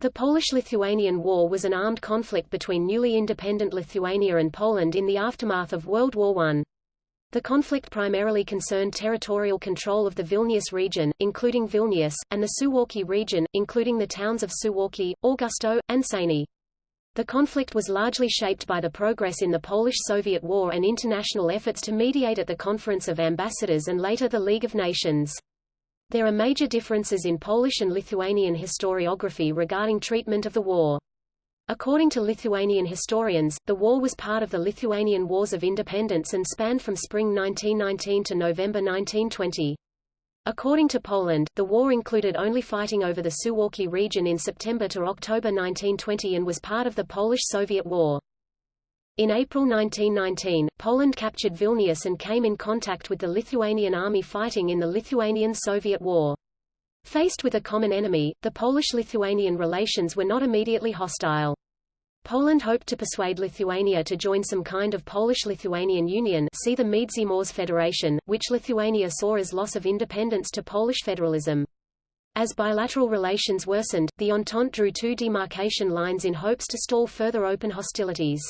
The Polish-Lithuanian War was an armed conflict between newly independent Lithuania and Poland in the aftermath of World War I. The conflict primarily concerned territorial control of the Vilnius region, including Vilnius, and the Suwalki region, including the towns of Suwalki, Augustów, and Sejny. The conflict was largely shaped by the progress in the Polish-Soviet War and international efforts to mediate at the Conference of Ambassadors and later the League of Nations. There are major differences in Polish and Lithuanian historiography regarding treatment of the war. According to Lithuanian historians, the war was part of the Lithuanian Wars of Independence and spanned from spring 1919 to November 1920. According to Poland, the war included only fighting over the Suwalki region in September to October 1920 and was part of the Polish-Soviet War. In April 1919, Poland captured Vilnius and came in contact with the Lithuanian army fighting in the Lithuanian-Soviet War. Faced with a common enemy, the Polish-Lithuanian relations were not immediately hostile. Poland hoped to persuade Lithuania to join some kind of Polish-Lithuanian union see the Międzymorze Federation, which Lithuania saw as loss of independence to Polish federalism. As bilateral relations worsened, the Entente drew two demarcation lines in hopes to stall further open hostilities.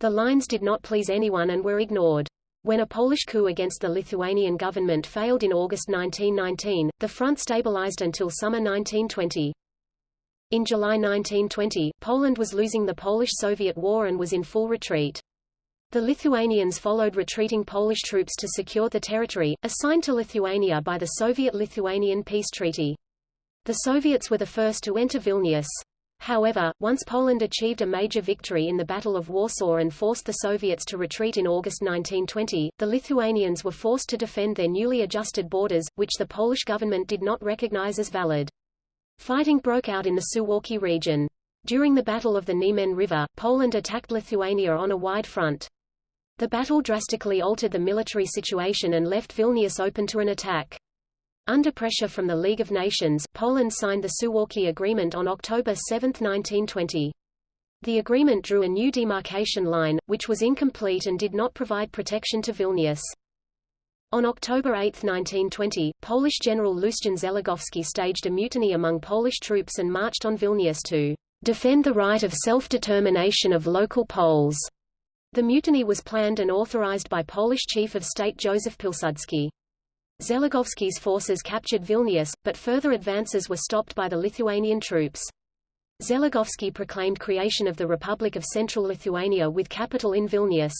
The lines did not please anyone and were ignored. When a Polish coup against the Lithuanian government failed in August 1919, the front stabilized until summer 1920. In July 1920, Poland was losing the Polish-Soviet War and was in full retreat. The Lithuanians followed retreating Polish troops to secure the territory, assigned to Lithuania by the Soviet-Lithuanian Peace Treaty. The Soviets were the first to enter Vilnius. However, once Poland achieved a major victory in the Battle of Warsaw and forced the Soviets to retreat in August 1920, the Lithuanians were forced to defend their newly adjusted borders, which the Polish government did not recognize as valid. Fighting broke out in the Suwalki region. During the Battle of the Niemen River, Poland attacked Lithuania on a wide front. The battle drastically altered the military situation and left Vilnius open to an attack. Under pressure from the League of Nations, Poland signed the Suwałki Agreement on October 7, 1920. The agreement drew a new demarcation line, which was incomplete and did not provide protection to Vilnius. On October 8, 1920, Polish General Lucjan Zeligowski staged a mutiny among Polish troops and marched on Vilnius to defend the right of self-determination of local Poles. The mutiny was planned and authorized by Polish Chief of State Joseph Pilsudski. Zeligowski's forces captured Vilnius, but further advances were stopped by the Lithuanian troops. Zeligovsky proclaimed creation of the Republic of Central Lithuania with capital in Vilnius.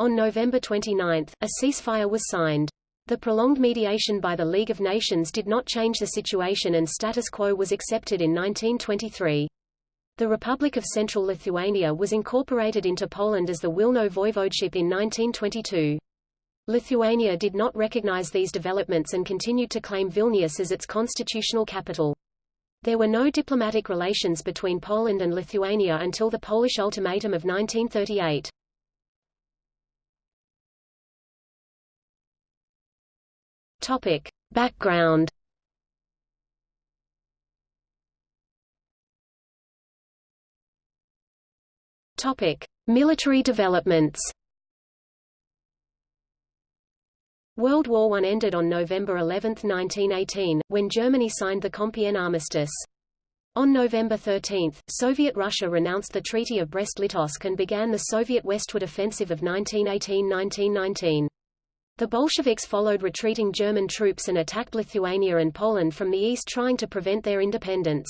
On November 29, a ceasefire was signed. The prolonged mediation by the League of Nations did not change the situation and status quo was accepted in 1923. The Republic of Central Lithuania was incorporated into Poland as the Wilno Voivodeship in 1922. Lithuania did not recognize these developments and continued to claim Vilnius as its constitutional capital. There were no diplomatic relations between Poland and Lithuania until the Polish Ultimatum of 1938. Topic. Background Topic. Military developments World War I ended on November 11, 1918, when Germany signed the Compiègne Armistice. On November 13, Soviet Russia renounced the Treaty of Brest-Litovsk and began the Soviet westward offensive of 1918–1919. The Bolsheviks followed retreating German troops and attacked Lithuania and Poland from the east trying to prevent their independence.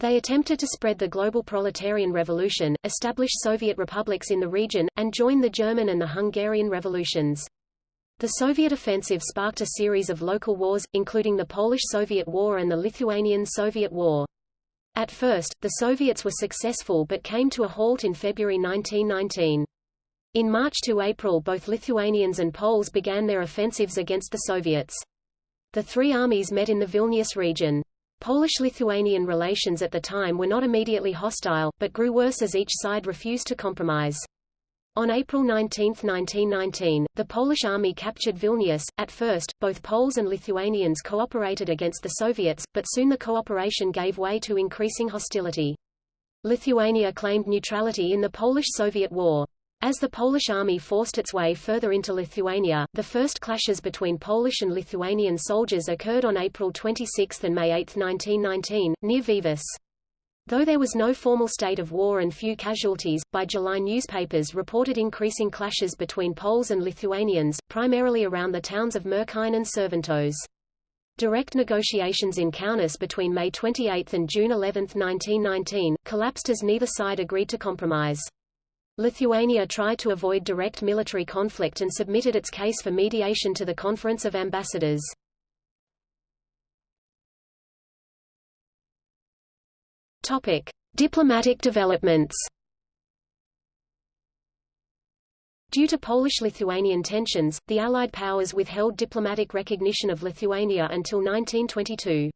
They attempted to spread the global proletarian revolution, establish Soviet republics in the region, and join the German and the Hungarian revolutions. The Soviet offensive sparked a series of local wars, including the Polish-Soviet War and the Lithuanian-Soviet War. At first, the Soviets were successful but came to a halt in February 1919. In March to April both Lithuanians and Poles began their offensives against the Soviets. The three armies met in the Vilnius region. Polish-Lithuanian relations at the time were not immediately hostile, but grew worse as each side refused to compromise. On April 19, 1919, the Polish army captured Vilnius. At first, both Poles and Lithuanians cooperated against the Soviets, but soon the cooperation gave way to increasing hostility. Lithuania claimed neutrality in the Polish-Soviet War. As the Polish army forced its way further into Lithuania, the first clashes between Polish and Lithuanian soldiers occurred on April 26 and May 8, 1919, near Vievis. Though there was no formal state of war and few casualties, by July newspapers reported increasing clashes between Poles and Lithuanians, primarily around the towns of Merkine and Širvintos. Direct negotiations in Kaunas between May 28 and June 11, 1919, collapsed as neither side agreed to compromise. Lithuania tried to avoid direct military conflict and submitted its case for mediation to the Conference of Ambassadors. Topic: Diplomatic developments. Due to Polish-Lithuanian tensions, the Allied powers withheld diplomatic recognition of Lithuania until 1922.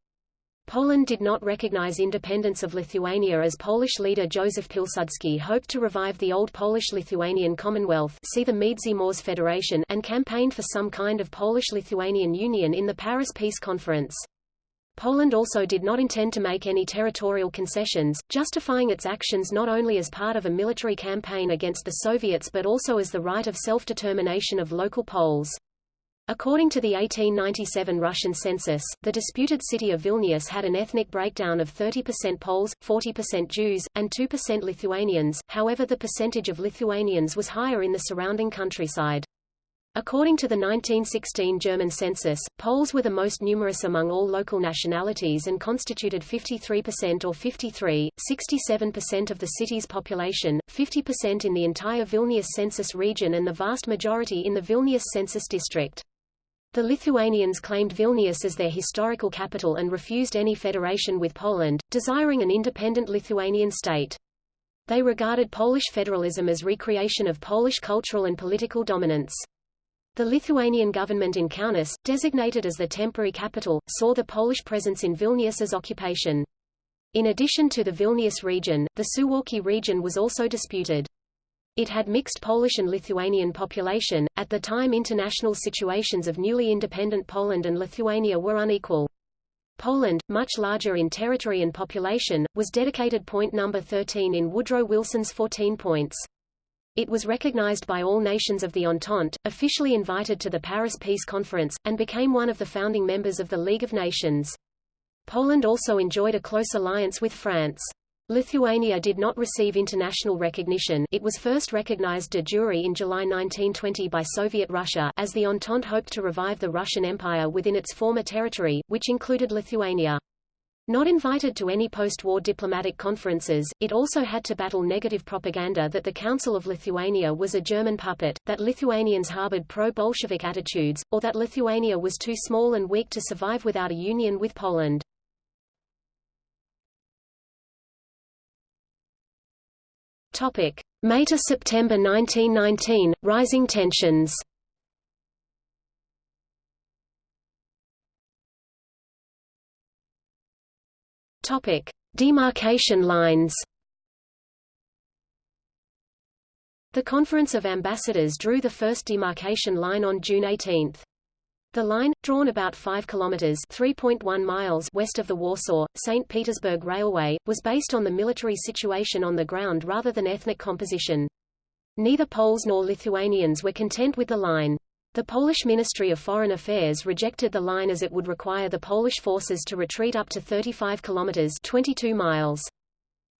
Poland did not recognize independence of Lithuania as Polish leader Józef Pilsudski hoped to revive the old Polish-Lithuanian Commonwealth see the Federation and campaigned for some kind of Polish-Lithuanian union in the Paris Peace Conference. Poland also did not intend to make any territorial concessions, justifying its actions not only as part of a military campaign against the Soviets but also as the right of self-determination of local Poles. According to the 1897 Russian census, the disputed city of Vilnius had an ethnic breakdown of 30% Poles, 40% Jews, and 2% Lithuanians, however the percentage of Lithuanians was higher in the surrounding countryside. According to the 1916 German census, Poles were the most numerous among all local nationalities and constituted 53% or 53, 67% of the city's population, 50% in the entire Vilnius census region and the vast majority in the Vilnius census district. The Lithuanians claimed Vilnius as their historical capital and refused any federation with Poland, desiring an independent Lithuanian state. They regarded Polish federalism as recreation of Polish cultural and political dominance. The Lithuanian government in Kaunas, designated as the temporary capital, saw the Polish presence in Vilnius as occupation. In addition to the Vilnius region, the Suwałki region was also disputed. It had mixed Polish and Lithuanian population. At the time international situations of newly independent Poland and Lithuania were unequal. Poland, much larger in territory and population, was dedicated point number 13 in Woodrow Wilson's 14 points. It was recognized by all nations of the Entente, officially invited to the Paris Peace Conference, and became one of the founding members of the League of Nations. Poland also enjoyed a close alliance with France. Lithuania did not receive international recognition it was first recognized de jure in July 1920 by Soviet Russia as the Entente hoped to revive the Russian Empire within its former territory, which included Lithuania. Not invited to any post-war diplomatic conferences, it also had to battle negative propaganda that the Council of Lithuania was a German puppet, that Lithuanians harbored pro-Bolshevik attitudes, or that Lithuania was too small and weak to survive without a union with Poland. Topic: May to September 1919, rising tensions. Topic: Demarcation lines. The Conference of Ambassadors drew the first demarcation line on June 18. The line, drawn about 5 kilometers (3.1 miles) west of the Warsaw St. Petersburg Railway, was based on the military situation on the ground rather than ethnic composition. Neither Poles nor Lithuanians were content with the line. The Polish Ministry of Foreign Affairs rejected the line as it would require the Polish forces to retreat up to 35 kilometers 22 miles.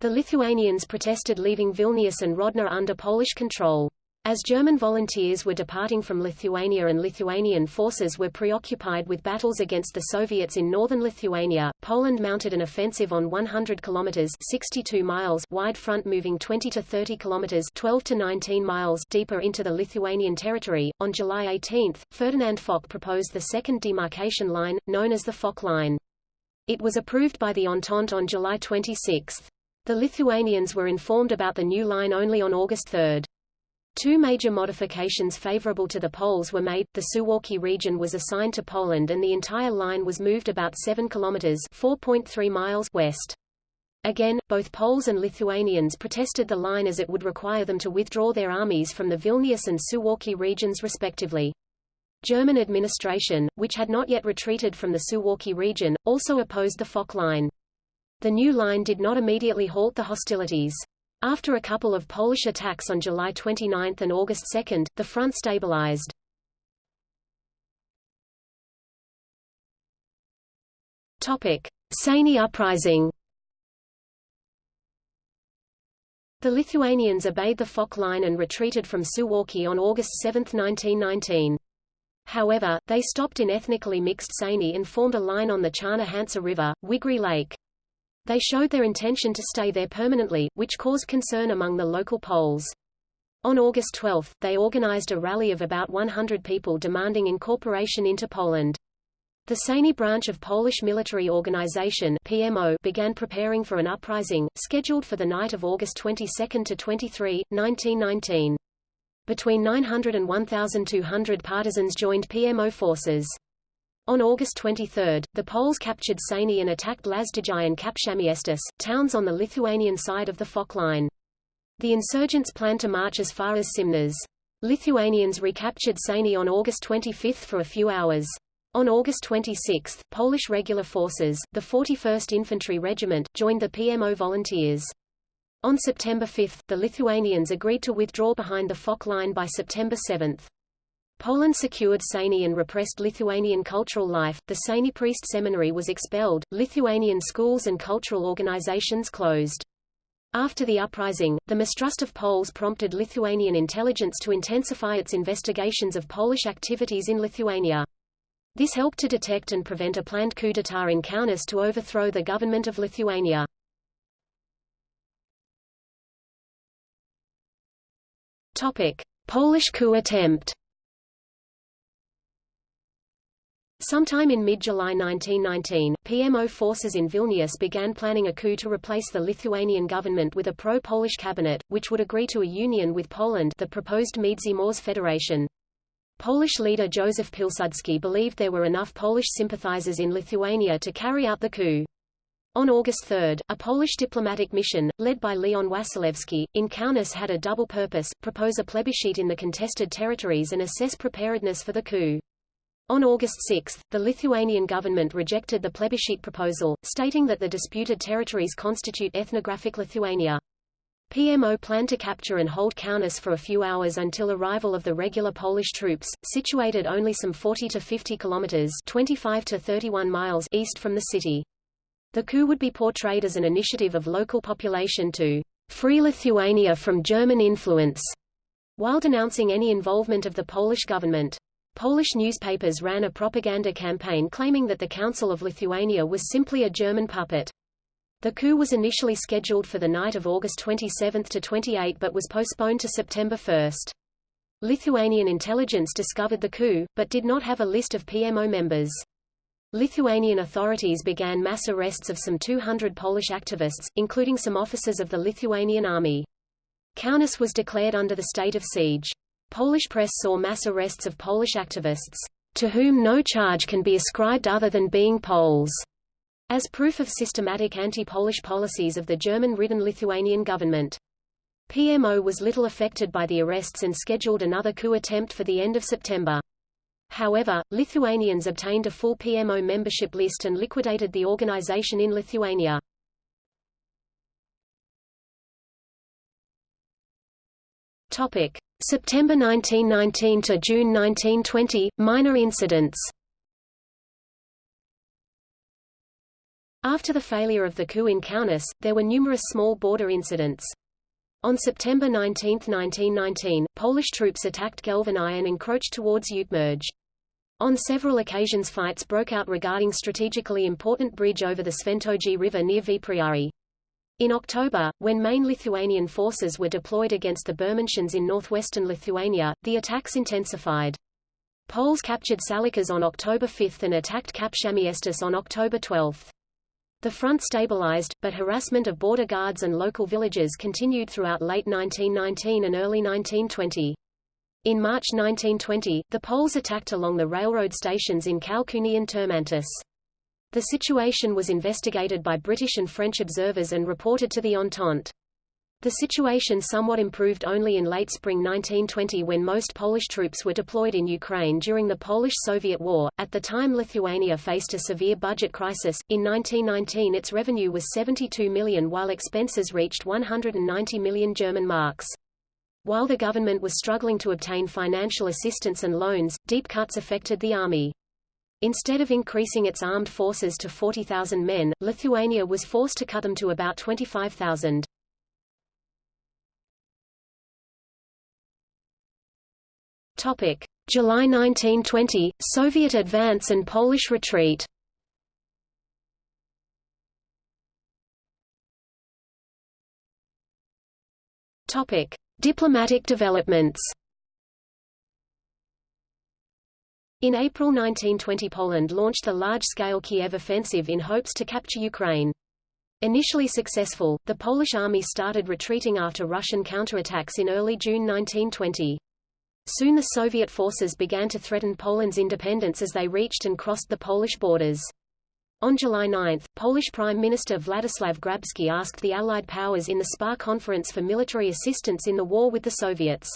The Lithuanians protested leaving Vilnius and Grodno under Polish control. As German volunteers were departing from Lithuania and Lithuanian forces were preoccupied with battles against the Soviets in northern Lithuania, Poland mounted an offensive on 100 kilometers 62 miles wide front moving 20 to 30 kilometers 12 to 19 miles deeper into the Lithuanian territory. On July 18, Ferdinand Foch proposed the second demarcation line, known as the Foch Line. It was approved by the Entente on July 26. The Lithuanians were informed about the new line only on August 3. Two major modifications favorable to the Poles were made, the Suwalki region was assigned to Poland and the entire line was moved about 7 kilometers 4.3 miles west. Again, both Poles and Lithuanians protested the line as it would require them to withdraw their armies from the Vilnius and Suwalki regions respectively. German administration, which had not yet retreated from the Suwalki region, also opposed the Foch line. The new line did not immediately halt the hostilities. After a couple of Polish attacks on July 29 and August 2, the front stabilized. Topic: Sejny uprising. The Lithuanians obeyed the Foch line and retreated from Suwałki on August 7, 1919. However, they stopped in ethnically mixed Sejny and formed a line on the Czarna Hańcza River, Wigry Lake. They showed their intention to stay there permanently, which caused concern among the local Poles. On August 12, they organized a rally of about 100 people demanding incorporation into Poland. The Sejny branch of Polish Military Organization PMO began preparing for an uprising, scheduled for the night of August 22 to 23, 1919. Between 900 and 1,200 partisans joined PMO forces. On August 23, the Poles captured Sejny and attacked Lazdijai and Kapčiamiestis, towns on the Lithuanian side of the Foch line. The insurgents planned to march as far as Simnas. Lithuanians recaptured Sejny on August 25 for a few hours. On August 26, Polish regular forces, the 41st Infantry Regiment, joined the PMO volunteers. On September 5, the Lithuanians agreed to withdraw behind the Foch line by September 7. Poland secured Sejny and repressed Lithuanian cultural life. The Sejny priest seminary was expelled, Lithuanian schools and cultural organizations closed. After the uprising, the mistrust of Poles prompted Lithuanian intelligence to intensify its investigations of Polish activities in Lithuania. This helped to detect and prevent a planned coup d'état in Kaunas to overthrow the government of Lithuania. Topic: Polish coup attempt. Sometime in mid-July 1919, PMO forces in Vilnius began planning a coup to replace the Lithuanian government with a pro-Polish cabinet, which would agree to a union with Poland the proposed Międzymorze Federation. Polish leader Józef Pilsudski believed there were enough Polish sympathizers in Lithuania to carry out the coup. On August 3, a Polish diplomatic mission, led by Leon Wasilewski, in Kaunas had a double purpose, propose a plebiscite in the contested territories and assess preparedness for the coup. On August 6, the Lithuanian government rejected the plebiscite proposal, stating that the disputed territories constitute ethnographic Lithuania. PMO planned to capture and hold Kaunas for a few hours until arrival of the regular Polish troops, situated only some 40 to 50 kilometers 25 to 31 miles east from the city. The coup would be portrayed as an initiative of local population to free Lithuania from German influence, while denouncing any involvement of the Polish government. Polish newspapers ran a propaganda campaign claiming that the Council of Lithuania was simply a German puppet. The coup was initially scheduled for the night of August 27 to 28 but was postponed to September 1. Lithuanian intelligence discovered the coup, but did not have a list of PMO members. Lithuanian authorities began mass arrests of some 200 Polish activists, including some officers of the Lithuanian army. Kaunas was declared under the state of siege. Polish press saw mass arrests of Polish activists, to whom no charge can be ascribed other than being Poles. As proof of systematic anti-Polish policies of the German-ridden Lithuanian government. PMO was little affected by the arrests and scheduled another coup attempt for the end of September. However, Lithuanians obtained a full PMO membership list and liquidated the organization in Lithuania. Topic: September 1919 to June 1920 minor incidents. After the failure of the coup in Kaunas, there were numerous small border incidents. On September 19, 1919, Polish troops attacked Gelvonai and encroached towards Ukmergė. On several occasions fights broke out regarding strategically important bridge over the Sventoji River near Vepriai. In October, when main Lithuanian forces were deployed against the Bermontians in northwestern Lithuania, the attacks intensified. Poles captured Salakas on October 5 and attacked Kapčiamiestis on October 12. The front stabilized, but harassment of border guards and local villagers continued throughout late 1919 and early 1920. In March 1920, the Poles attacked along the railroad stations in Kalkuni and Turmantas. The situation was investigated by British and French observers and reported to the Entente. The situation somewhat improved only in late spring 1920 when most Polish troops were deployed in Ukraine during the Polish-Soviet War. At the time Lithuania faced a severe budget crisis. In 1919 its revenue was 72 million while expenses reached 190 million German marks. While the government was struggling to obtain financial assistance and loans, deep cuts affected the army. Instead of increasing its armed forces to 40,000 men, Lithuania was forced to cut them to about 25,000. Topic: July 1920, Soviet advance and Polish retreat. Topic: Diplomatic developments. In April 1920 Poland launched the large-scale Kiev offensive in hopes to capture Ukraine. Initially successful, the Polish army started retreating after Russian counterattacks in early June 1920. Soon the Soviet forces began to threaten Poland's independence as they reached and crossed the Polish borders. On July 9, Polish Prime Minister Władysław Grabski asked the Allied powers in the SPA conference for military assistance in the war with the Soviets.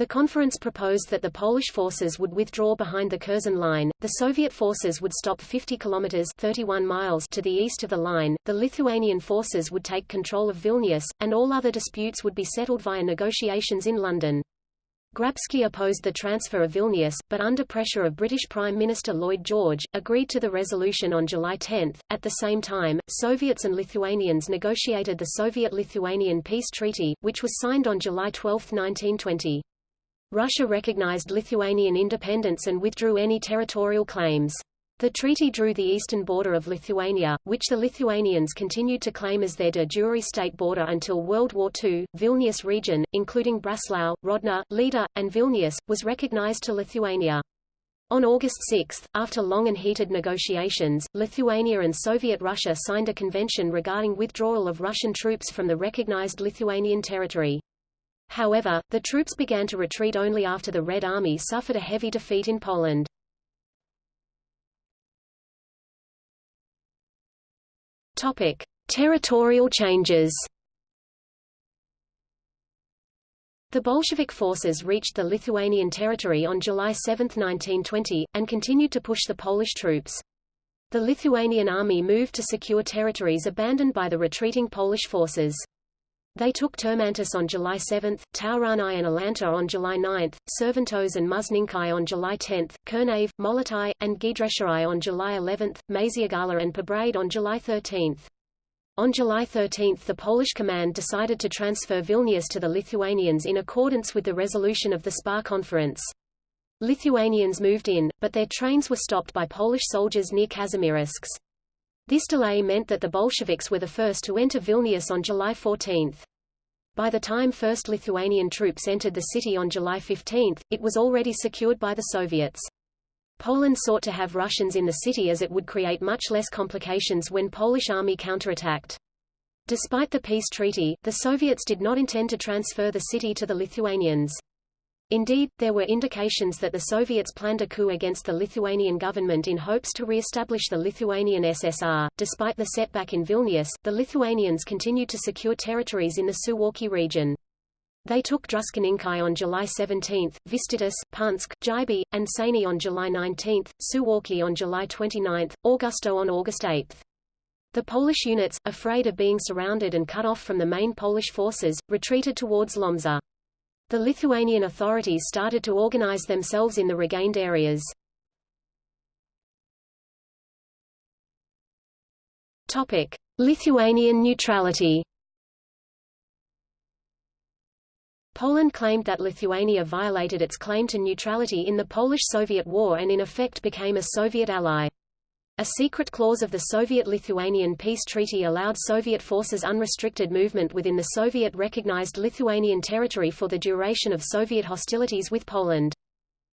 The conference proposed that the Polish forces would withdraw behind the Curzon Line, the Soviet forces would stop 50 kilometers 31 miles to the east of the line, the Lithuanian forces would take control of Vilnius, and all other disputes would be settled via negotiations in London. Grabski opposed the transfer of Vilnius, but under pressure of British Prime Minister Lloyd George, agreed to the resolution on July 10. At the same time, Soviets and Lithuanians negotiated the Soviet-Lithuanian Peace Treaty, which was signed on July 12, 1920. Russia recognized Lithuanian independence and withdrew any territorial claims. The treaty drew the eastern border of Lithuania, which the Lithuanians continued to claim as their de jure state border until World War II. Vilnius region, including Braslaw, Grodno, Lida, and Vilnius, was recognized to Lithuania. On August 6, after long and heated negotiations, Lithuania and Soviet Russia signed a convention regarding withdrawal of Russian troops from the recognized Lithuanian territory. However, the troops began to retreat only after the Red Army suffered a heavy defeat in Poland. Topic: Territorial changes. The Bolshevik forces reached the Lithuanian territory on July 7, 1920, and continued to push the Polish troops. The Lithuanian army moved to secure territories abandoned by the retreating Polish forces. They took Turmantas on July 7, Tauragnai and Alanta on July 9, Širvintos and Musninkai on July 10, Kernave, Molėtai, and Giedraičiai on July 11, Maišiagala and Pabradė on July 13. On July 13 the Polish command decided to transfer Vilnius to the Lithuanians in accordance with the resolution of the SPA conference. Lithuanians moved in, but their trains were stopped by Polish soldiers near Kazimierzyce. This delay meant that the Bolsheviks were the first to enter Vilnius on July 14. By the time first Lithuanian troops entered the city on July 15, it was already secured by the Soviets. Poland sought to have Russians in the city as it would create much less complications when Polish army counterattacked. Despite the peace treaty, the Soviets did not intend to transfer the city to the Lithuanians. Indeed, there were indications that the Soviets planned a coup against the Lithuanian government in hopes to re-establish the Lithuanian SSR. Despite the setback in Vilnius, the Lithuanians continued to secure territories in the Suwalki region. They took Druskininkai on July 17, Vištytis, Punsk, Jibe, and Sejny on July 19, Suwalki on July 29, Augustów on August 8. The Polish units, afraid of being surrounded and cut off from the main Polish forces, retreated towards Lomza. The Lithuanian authorities started to organize themselves in the regained areas. Topic: Lithuanian neutrality. Poland claimed that Lithuania violated its claim to neutrality in the Polish-Soviet War and in effect became a Soviet ally. A secret clause of the Soviet-Lithuanian peace treaty allowed Soviet forces unrestricted movement within the Soviet-recognized Lithuanian territory for the duration of Soviet hostilities with Poland.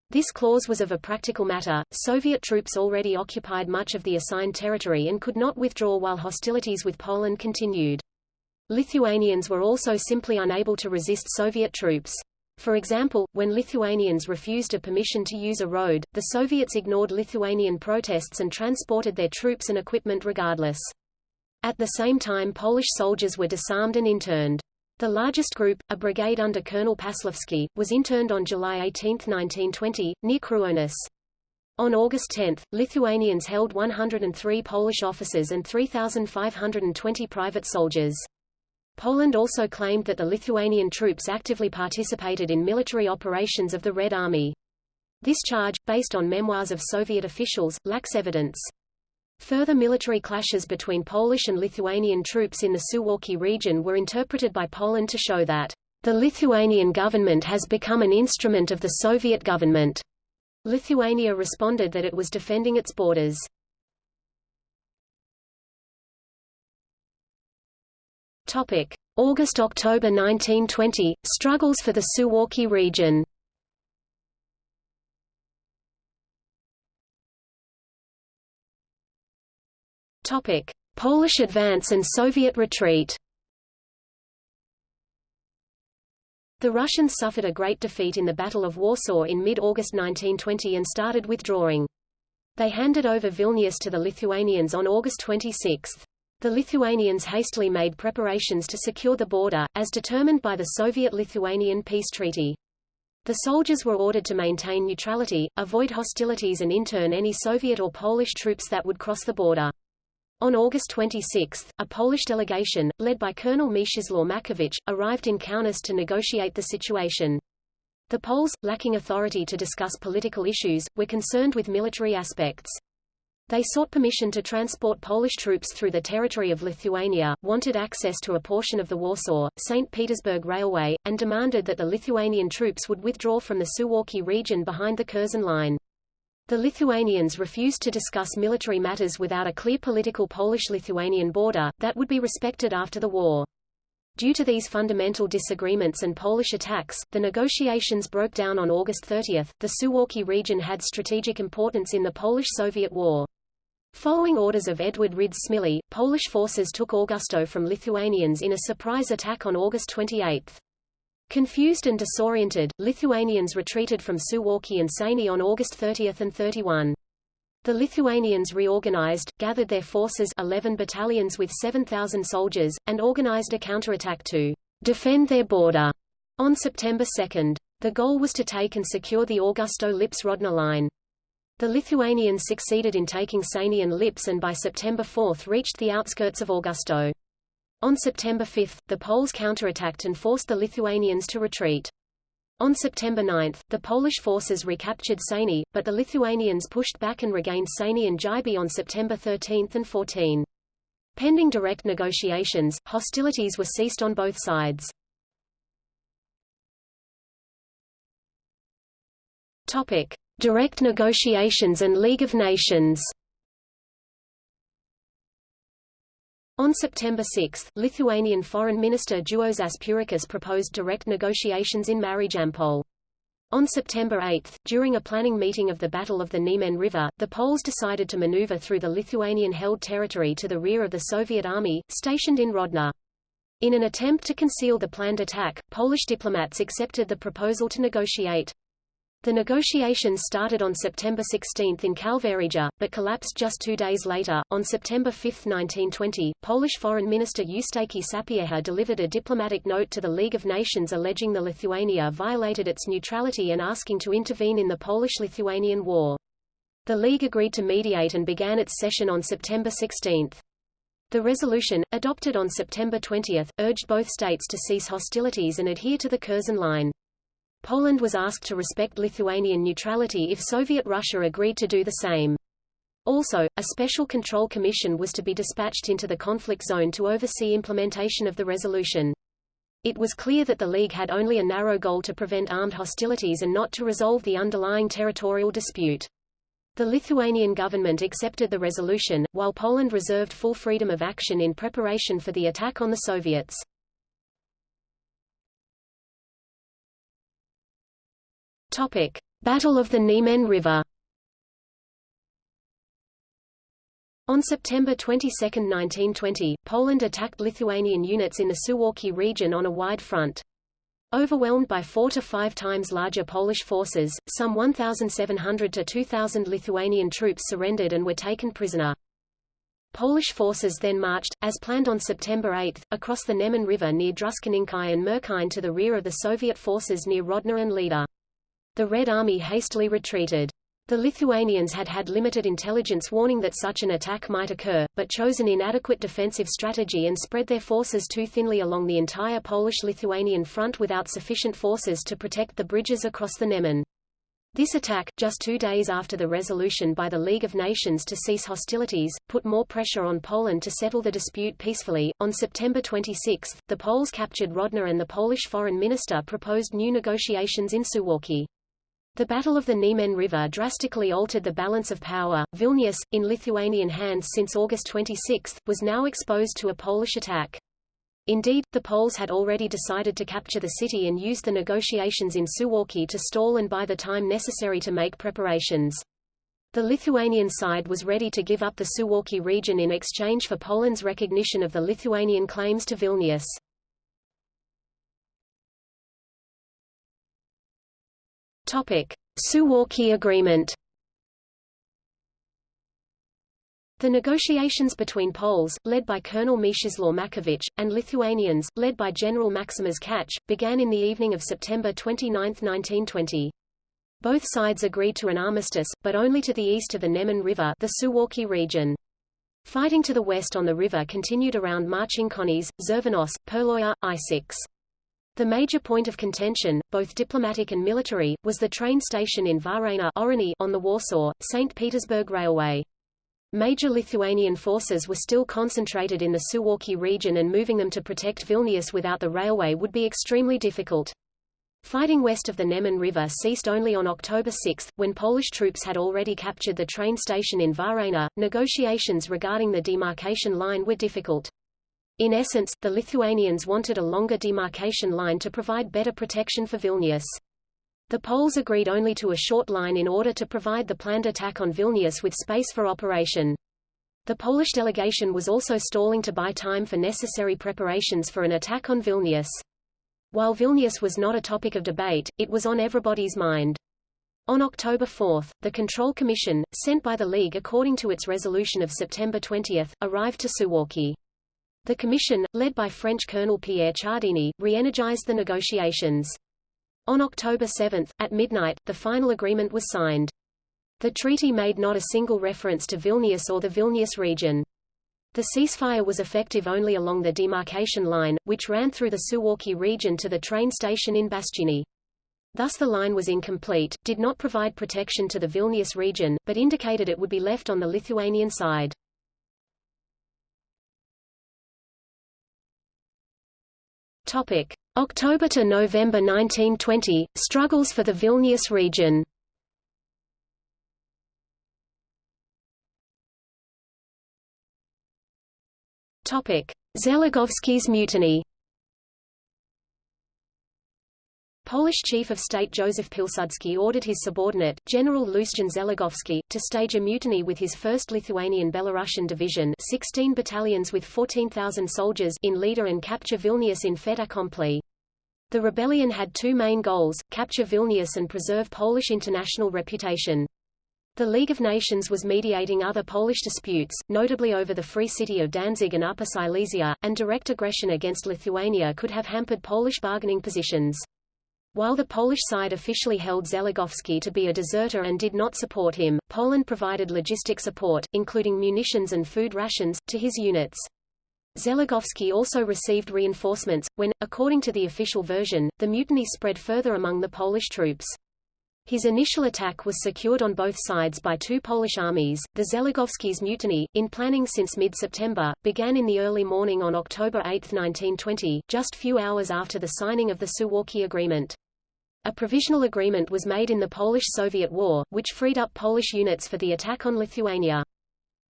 This clause was of a practical matter, Soviet troops already occupied much of the assigned territory and could not withdraw while hostilities with Poland continued. Lithuanians were also simply unable to resist Soviet troops. For example, when Lithuanians refused a permission to use a road, the Soviets ignored Lithuanian protests and transported their troops and equipment regardless. At the same time Polish soldiers were disarmed and interned. The largest group, a brigade under Colonel Paslovsky, was interned on July 18, 1920, near Kruonis. On August 10, Lithuanians held 103 Polish officers and 3,520 private soldiers. Poland also claimed that the Lithuanian troops actively participated in military operations of the Red Army. This charge, based on memoirs of Soviet officials, lacks evidence. Further military clashes between Polish and Lithuanian troops in the Suwalki region were interpreted by Poland to show that The Lithuanian government has become an instrument of the Soviet government. Lithuania responded that it was defending its borders. August–October 1920 struggles for the Suwałki region. Polish advance and Soviet retreat. The Russians suffered a great defeat in the Battle of Warsaw in mid-August 1920 and started withdrawing. They handed over Vilnius to the Lithuanians on August 26. The Lithuanians hastily made preparations to secure the border, as determined by the Soviet-Lithuanian peace treaty. The soldiers were ordered to maintain neutrality, avoid hostilities and intern any Soviet or Polish troops that would cross the border. On August 26, a Polish delegation, led by Colonel Mieczysław Mackiewicz, arrived in Kaunas to negotiate the situation. The Poles, lacking authority to discuss political issues, were concerned with military aspects. They sought permission to transport Polish troops through the territory of Lithuania, wanted access to a portion of the Warsaw, St. Petersburg Railway, and demanded that the Lithuanian troops would withdraw from the Suwalki region behind the Curzon Line. The Lithuanians refused to discuss military matters without a clear political Polish-Lithuanian border, that would be respected after the war. Due to these fundamental disagreements and Polish attacks, the negotiations broke down on August 30. The Suwalki region had strategic importance in the Polish-Soviet War. Following orders of Edward Rydz-Śmigły, Polish forces took Augustów from Lithuanians in a surprise attack on August 28. Confused and disoriented, Lithuanians retreated from Suwałki and Sejny on August 30 and 31. The Lithuanians reorganized, gathered their forces 11 battalions with 7,000 soldiers, and organized a counterattack to defend their border on September 2. The goal was to take and secure the Augustów-Lips-Rodno line. The Lithuanians succeeded in taking Sejny and Lipsk and by September 4 reached the outskirts of Augustów. On September 5, the Poles counterattacked and forced the Lithuanians to retreat. On September 9, the Polish forces recaptured Sejny, but the Lithuanians pushed back and regained Sejny and Jyby on September 13 and 14. Pending direct negotiations, hostilities were ceased on both sides. Topic: Direct negotiations and League of Nations. On September 6, Lithuanian Foreign Minister Juozas Purickis proposed direct negotiations in Marijampolė. On September 8, during a planning meeting of the Battle of the Niemen River, the Poles decided to maneuver through the Lithuanian-held territory to the rear of the Soviet army, stationed in Grodno. In an attempt to conceal the planned attack, Polish diplomats accepted the proposal to negotiate. The negotiations started on September 16 in Kalvarija, but collapsed just two days later. On September 5, 1920, Polish Foreign Minister Eustachy Sapieha delivered a diplomatic note to the League of Nations alleging the Lithuania violated its neutrality and asking to intervene in the Polish-Lithuanian War. The League agreed to mediate and began its session on September 16. The resolution, adopted on September 20, urged both states to cease hostilities and adhere to the Curzon Line. Poland was asked to respect Lithuanian neutrality if Soviet Russia agreed to do the same. Also, a special control commission was to be dispatched into the conflict zone to oversee implementation of the resolution. It was clear that the League had only a narrow goal to prevent armed hostilities and not to resolve the underlying territorial dispute. The Lithuanian government accepted the resolution, while Poland reserved full freedom of action in preparation for the attack on the Soviets. Topic: Battle of the Niemen River. On September 22, 1920, Poland attacked Lithuanian units in the Suwałki region on a wide front. Overwhelmed by four to five times larger Polish forces, some 1,700 to 2,000 Lithuanian troops surrendered and were taken prisoner. Polish forces then marched, as planned on September 8, across the Niemen River near Druskininkai and Merkine to the rear of the Soviet forces near Grodno and Lida. The Red Army hastily retreated. The Lithuanians had had limited intelligence warning that such an attack might occur, but chose an inadequate defensive strategy and spread their forces too thinly along the entire Polish-Lithuanian front without sufficient forces to protect the bridges across the Niemen. This attack, just two days after the resolution by the League of Nations to cease hostilities, put more pressure on Poland to settle the dispute peacefully. On September 26, the Poles captured Grodno and the Polish foreign minister proposed new negotiations in Suwałki. The Battle of the Niemen River drastically altered the balance of power. Vilnius, in Lithuanian hands since August 26, was now exposed to a Polish attack. Indeed, the Poles had already decided to capture the city and used the negotiations in Suwalki to stall and buy the time necessary to make preparations. The Lithuanian side was ready to give up the Suwalki region in exchange for Poland's recognition of the Lithuanian claims to Vilnius. Suwałki Agreement The negotiations between Poles, led by Colonel Mieczysław Mackiewicz, and Lithuanians, led by General Maksimas Katche, began in the evening of September 29, 1920. Both sides agreed to an armistice, but only to the east of the Niemen River the Suwałki region. Fighting to the west on the river continued around Marcinkonys, Czerwonos, Perloja, I6. The major point of contention, both diplomatic and military, was the train station in Varėna on the Warsaw-St. Petersburg Railway. Major Lithuanian forces were still concentrated in the Suwałki region and moving them to protect Vilnius without the railway would be extremely difficult. Fighting west of the Niemen River ceased only on October 6, when Polish troops had already captured the train station in Varėna. Negotiations regarding the demarcation line were difficult. In essence, the Lithuanians wanted a longer demarcation line to provide better protection for Vilnius. The Poles agreed only to a short line in order to provide the planned attack on Vilnius with space for operation. The Polish delegation was also stalling to buy time for necessary preparations for an attack on Vilnius. While Vilnius was not a topic of debate, it was on everybody's mind. On October 4, the Control Commission, sent by the League according to its resolution of September 20, arrived to Suwałki. The commission, led by French Colonel Pierre Chardigny, re-energized the negotiations. On October 7, at midnight, the final agreement was signed. The treaty made not a single reference to Vilnius or the Vilnius region. The ceasefire was effective only along the demarcation line, which ran through the Suwałki region to the train station in Bastuny. Thus the line was incomplete, did not provide protection to the Vilnius region, but indicated it would be left on the Lithuanian side. October to November 1920 Struggles for the Vilnius region. Żeligowski's mutiny. Polish Chief of State Joseph Pilsudski ordered his subordinate, General Lucjan Żeligowski, to stage a mutiny with his 1st Lithuanian Belarusian Division 16 battalions with 14,000 soldiers in leader and capture Vilnius in fait accompli. The rebellion had two main goals, capture Vilnius and preserve Polish international reputation. The League of Nations was mediating other Polish disputes, notably over the Free City of Danzig and Upper Silesia, and direct aggression against Lithuania could have hampered Polish bargaining positions. While the Polish side officially held Żeligowski to be a deserter and did not support him, Poland provided logistic support, including munitions and food rations, to his units. Żeligowski also received reinforcements, when, according to the official version, the mutiny spread further among the Polish troops. His initial attack was secured on both sides by two Polish armies. The Żeligowski's mutiny, in planning since mid-September, began in the early morning on October 8, 1920, just few hours after the signing of the Suwalki Agreement. A provisional agreement was made in the Polish-Soviet War, which freed up Polish units for the attack on Lithuania.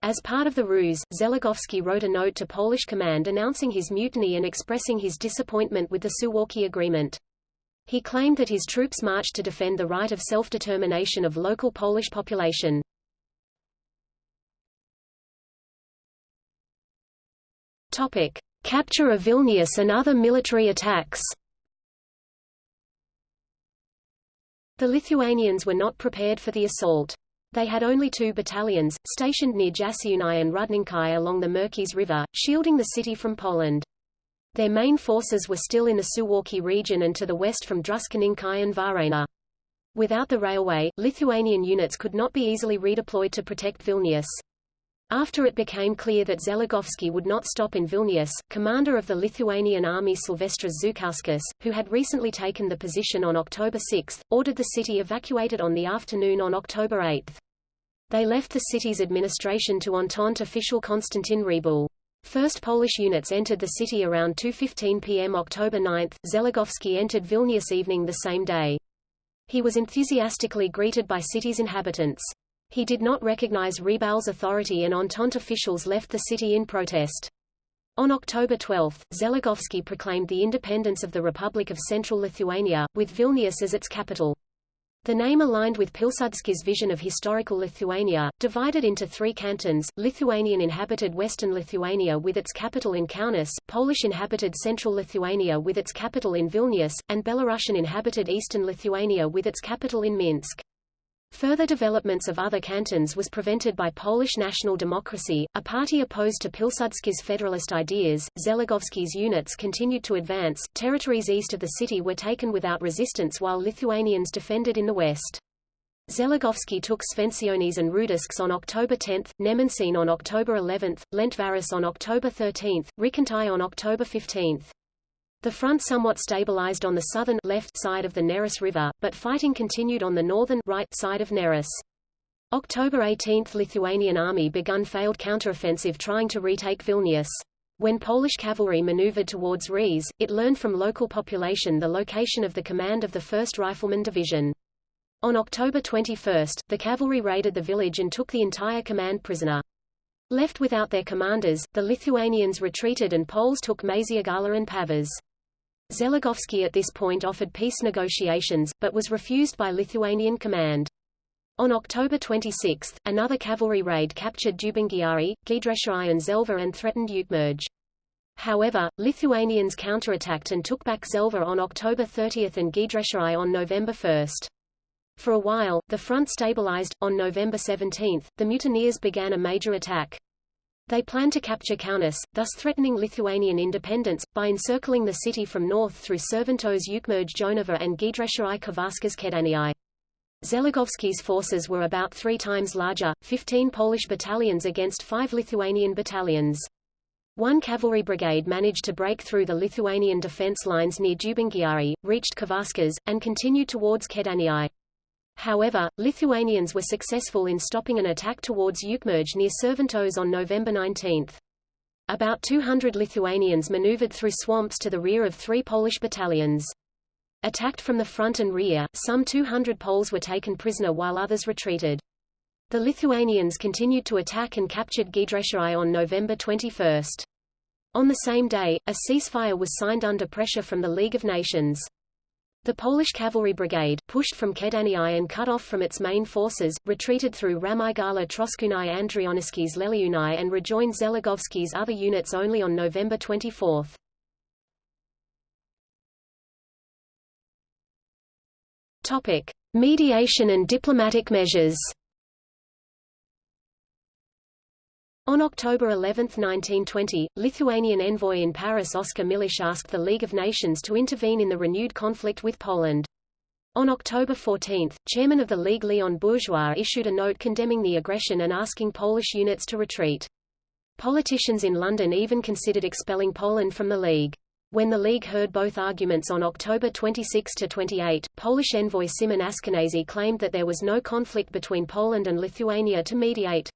As part of the ruse, Żeligowski wrote a note to Polish command announcing his mutiny and expressing his disappointment with the Suwalki Agreement. He claimed that his troops marched to defend the right of self-determination of local Polish population. Topic: Capture of Vilnius and other military attacks. The Lithuanians were not prepared for the assault. They had only two battalions, stationed near Jašiūnai and Rudninkai along the Merkys River, shielding the city from Poland. Their main forces were still in the Suwałki region and to the west from Druskininkai and Varėna. Without the railway, Lithuanian units could not be easily redeployed to protect Vilnius. After it became clear that Zeligovsky would not stop in Vilnius, commander of the Lithuanian army Silvestras Žukauskas, who had recently taken the position on October 6, ordered the city evacuated on the afternoon on October 8. They left the city's administration to Entente official Konstantin Reboul. First Polish units entered the city around 2.15 p.m. October 9. Zeligovsky entered Vilnius evening the same day. He was enthusiastically greeted by city's inhabitants. He did not recognize Reboul's authority and Entente officials left the city in protest. On October 12, Zeligovsky proclaimed the independence of the Republic of Central Lithuania, with Vilnius as its capital. The name aligned with Pilsudski's vision of historical Lithuania, divided into three cantons, Lithuanian-inhabited Western Lithuania with its capital in Kaunas, Polish-inhabited Central Lithuania with its capital in Vilnius, and Belarusian-inhabited Eastern Lithuania with its capital in Minsk. Further developments of other cantons was prevented by Polish National Democracy, a party opposed to Pilsudski's federalist ideas. Żeligowski's units continued to advance. Territories east of the city were taken without resistance while Lithuanians defended in the west. Żeligowski took Švenčionys and Rudiškės on October 10, Nemenčinė on October 11, Lentvaris on October 13, Rykantai on October 15. The front somewhat stabilized on the southern left side of the Neris River, but fighting continued on the northern right side of Neris. October 18 – Lithuanian army begun failed counteroffensive trying to retake Vilnius. When Polish cavalry maneuvered towards Riez, it learned from local population the location of the command of the 1st Rifleman Division. On October 21, the cavalry raided the village and took the entire command prisoner. Left without their commanders, the Lithuanians retreated and Poles took Maišiagala and Pavas. Żeligowski at this point offered peace negotiations, but was refused by Lithuanian command. On October 26, another cavalry raid captured Dubingiai, Giedraičiai and Želva and threatened Ukmergė. However, Lithuanians counterattacked and took back Želva on October 30 and Giedraičiai on November 1. For a while, the front stabilized. On November 17, the mutineers began a major attack. They planned to capture Kaunas, thus threatening Lithuanian independence, by encircling the city from north through Širvintos Ukmergė Jonava and Giedraičiai Kavarskas Kėdainiai. Żeligowski's forces were about three times larger, 15 Polish battalions against five Lithuanian battalions. One cavalry brigade managed to break through the Lithuanian defense lines near Dubingiai, reached Kavarskas, and continued towards Kėdainiai. However, Lithuanians were successful in stopping an attack towards Ukmergė near Širvintos on November 19. About 200 Lithuanians maneuvered through swamps to the rear of three Polish battalions. Attacked from the front and rear, some 200 Poles were taken prisoner while others retreated. The Lithuanians continued to attack and captured Giedraičiai on November 21. On the same day, a ceasefire was signed under pressure from the League of Nations. The Polish cavalry brigade, pushed from Kėdainiai and cut off from its main forces, retreated through Ramygala Troškūnai Andrioniškis Leliūnai and rejoined Żeligowski's other units only on November 24. Topic: Mediation and diplomatic measures. On October 11, 1920, Lithuanian envoy in Paris Oscar Milosz asked the League of Nations to intervene in the renewed conflict with Poland. On October 14, chairman of the League Leon Bourgeois issued a note condemning the aggression and asking Polish units to retreat. Politicians in London even considered expelling Poland from the League. When the League heard both arguments on October 26–28, Polish envoy Szymon Askenazy claimed that there was no conflict between Poland and Lithuania to mediate.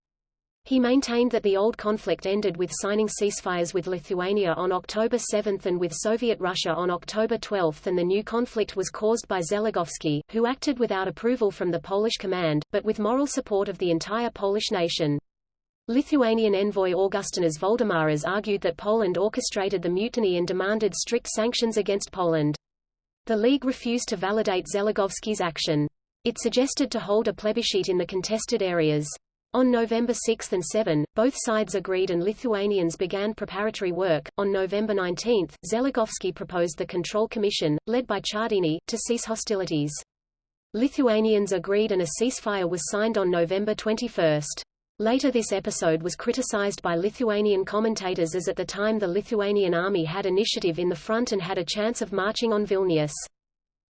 He maintained that the old conflict ended with signing ceasefires with Lithuania on October 7 and with Soviet Russia on October 12 and the new conflict was caused by Żeligowski, who acted without approval from the Polish command, but with moral support of the entire Polish nation. Lithuanian envoy Augustinas Voldemaras argued that Poland orchestrated the mutiny and demanded strict sanctions against Poland. The League refused to validate Żeligowski's action. It suggested to hold a plebiscite in the contested areas. On November 6 and 7, both sides agreed and Lithuanians began preparatory work. On November 19, Żeligowski proposed the Control Commission, led by Chardigny, to cease hostilities. Lithuanians agreed and a ceasefire was signed on November 21. Later this episode was criticized by Lithuanian commentators as at the time the Lithuanian army had initiative in the front and had a chance of marching on Vilnius.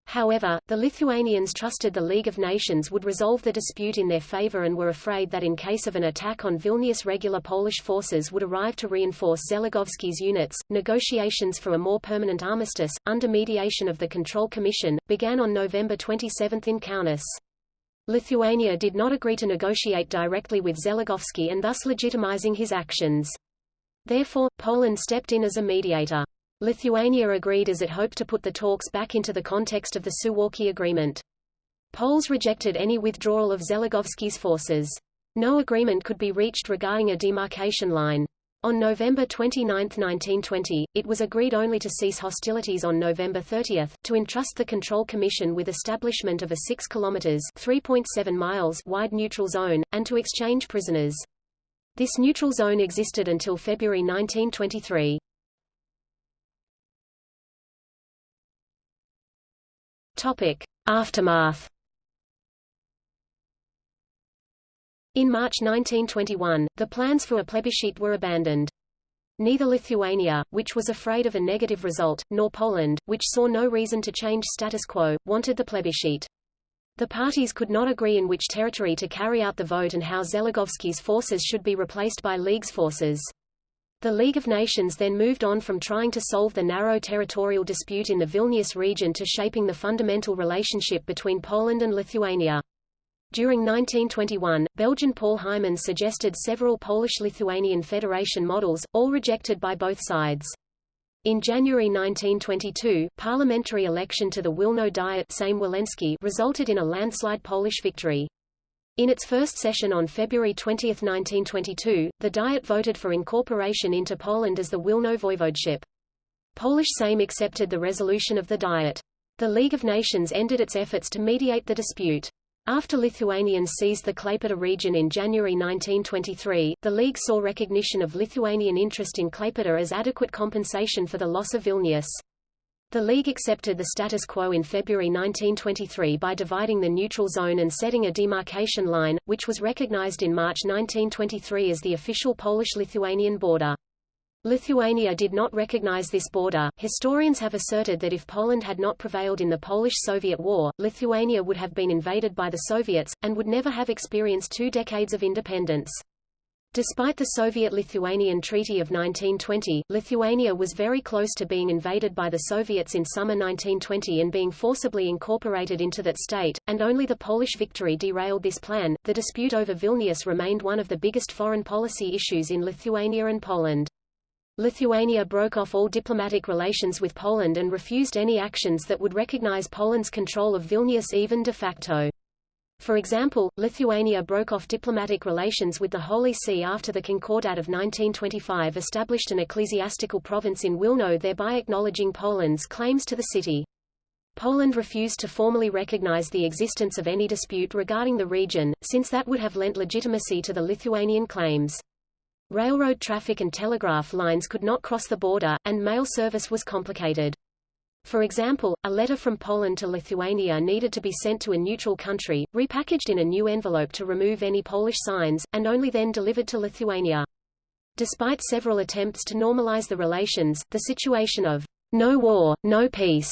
However, the Lithuanians trusted the League of Nations would resolve the dispute in their favor and were afraid that in case of an attack on Vilnius regular Polish forces would arrive to reinforce Żeligowski's units. Negotiations for a more permanent armistice, under mediation of the Control Commission, began on November 27 in Kaunas. Lithuania did not agree to negotiate directly with Żeligowski and thus legitimizing his actions. Therefore, Poland stepped in as a mediator. Lithuania agreed as it hoped to put the talks back into the context of the Suwalki Agreement. Poles rejected any withdrawal of Żeligowski's forces. No agreement could be reached regarding a demarcation line. On November 29, 1920, it was agreed only to cease hostilities on November 30, to entrust the Control Commission with establishment of a 6 kilometers (3.7 miles) wide neutral zone, and to exchange prisoners. This neutral zone existed until February 1923. Aftermath. In March 1921, the plans for a plebiscite were abandoned. Neither Lithuania, which was afraid of a negative result, nor Poland, which saw no reason to change status quo, wanted the plebiscite. The parties could not agree in which territory to carry out the vote and how Żeligowski's forces should be replaced by League's forces. The League of Nations then moved on from trying to solve the narrow territorial dispute in the Vilnius region to shaping the fundamental relationship between Poland and Lithuania. During 1921, Belgian Paul Hymans suggested several Polish-Lithuanian federation models, all rejected by both sides. In January 1922, parliamentary election to the Wilno Diet Sejm resulted in a landslide Polish victory. In its first session on February 20, 1922, the Diet voted for incorporation into Poland as the Wilno voivodeship. Polish Sejm accepted the resolution of the Diet. The League of Nations ended its efforts to mediate the dispute. After Lithuanians seized the Klaipėda region in January 1923, the League saw recognition of Lithuanian interest in Klaipėda as adequate compensation for the loss of Vilnius. The League accepted the status quo in February 1923 by dividing the neutral zone and setting a demarcation line, which was recognized in March 1923 as the official Polish-Lithuanian border. Lithuania did not recognize this border. Historians have asserted that if Poland had not prevailed in the Polish-Soviet War, Lithuania would have been invaded by the Soviets, and would never have experienced two decades of independence. Despite the Soviet-Lithuanian Treaty of 1920, Lithuania was very close to being invaded by the Soviets in summer 1920 and being forcibly incorporated into that state, and only the Polish victory derailed this plan. The dispute over Vilnius remained one of the biggest foreign policy issues in Lithuania and Poland. Lithuania broke off all diplomatic relations with Poland and refused any actions that would recognize Poland's control of Vilnius even de facto. For example, Lithuania broke off diplomatic relations with the Holy See after the Concordat of 1925 established an ecclesiastical province in Wilno thereby acknowledging Poland's claims to the city. Poland refused to formally recognize the existence of any dispute regarding the region, since that would have lent legitimacy to the Lithuanian claims. Railroad traffic and telegraph lines could not cross the border, and mail service was complicated. For example, a letter from Poland to Lithuania needed to be sent to a neutral country, repackaged in a new envelope to remove any Polish signs, and only then delivered to Lithuania. Despite several attempts to normalize the relations, the situation of no war, no peace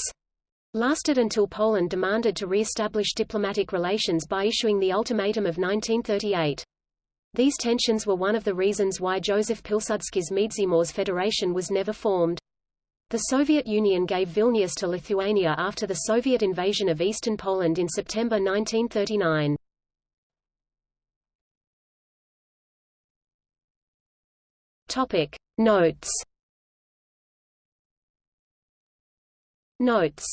lasted until Poland demanded to re-establish diplomatic relations by issuing the Ultimatum of 1938. These tensions were one of the reasons why Joseph Pilsudski's Międzymorze Federation was never formed. The Soviet Union gave Vilnius to Lithuania after the Soviet invasion of eastern Poland in September 1939. Topic Notes Notes